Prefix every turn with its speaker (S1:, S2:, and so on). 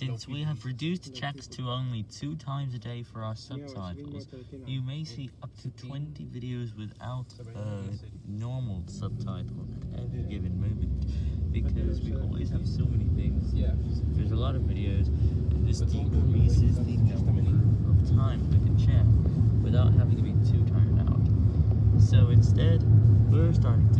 S1: Since we have reduced checks to only two times a day for our subtitles, you may see up to 20 videos without a normal subtitle at any given moment, because we always have so many things. There's a lot of videos, and this decreases the number of time we can check without having to be too tired out. So instead, we're starting to